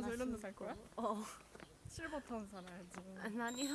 늙어서 이런 데 심고. 살 거야? 어. 실버타운 살아야지. 난 이런 아, 예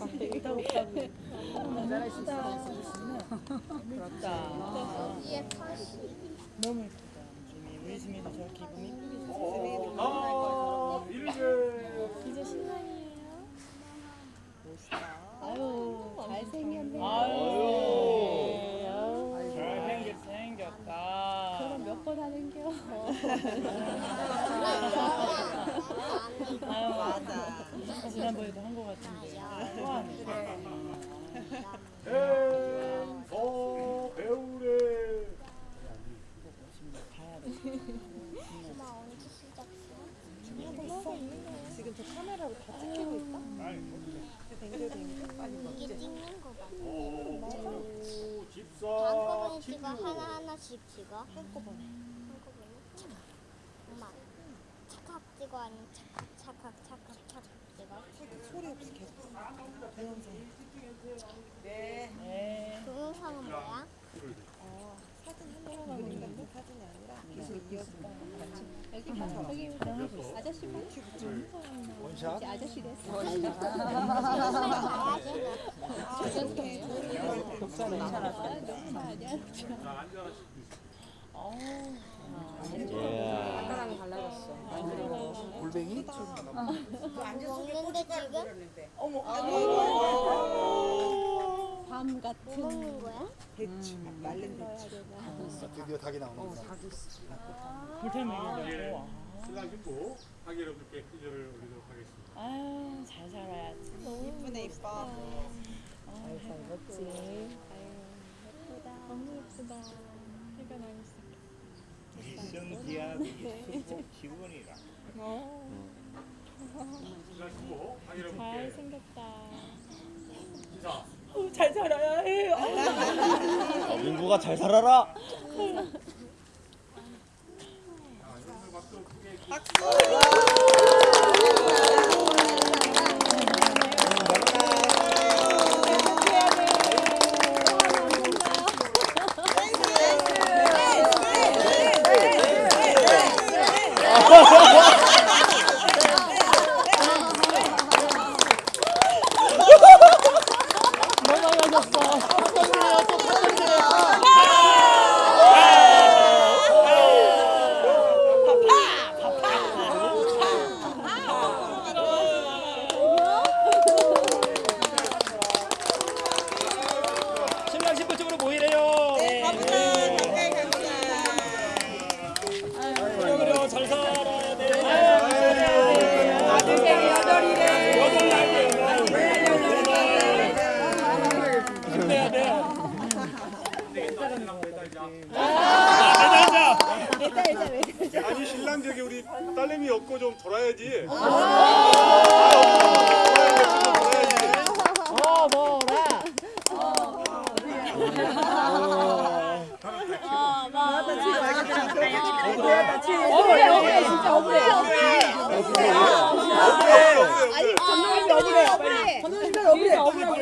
아, 부럽다. 너무 예쁘다. 우리 수민도 저 기분이 이쁘게 어, 이제 신랑이에요. 멋있다. 아유, 잘생겼네. 아유. 번 하는겨? 아유 맞아. 지난번에도 한 거 같은데. 행소 배우래. 지금 저 카메라로 다 찍히고 있다? 뱅글뱅글 빨리 이게 찍는 거 봐. 오, 집사. 한꺼번에 찍어 하나 하나씩 찍어. 한꺼번에 한꺼번에 착각. 엄마 착각 찍어 아니면 착각 착각 착각 착각 찍어. 소리 없이 계속 동영상 네. 동영상은 뭐야? 어, 사진 한 번만 보는 사진이 아니라 이어서 여기 봐. 여기 아저씨 봐. 원샷. 아저씨 됐어. 앉아라. 아까랑 달라졌어 골뱅이? 먹는데 지금? 밤 같은. 뭐 먹는 거야? 대추 말른 대추 드디어 닭이 나오는구나. 불태 먹이려고. 신랑 신부 하기 여러분께 기절을 올리도록 하겠습니다. 아유 잘 살아야지. 이쁘네 이뻐 잘. 미성기야 기분이라. 신랑 신부 하기 여러분께 잘생겼다. 인사. 잘 살아야 해. 민구가 잘 살아라. 박수 over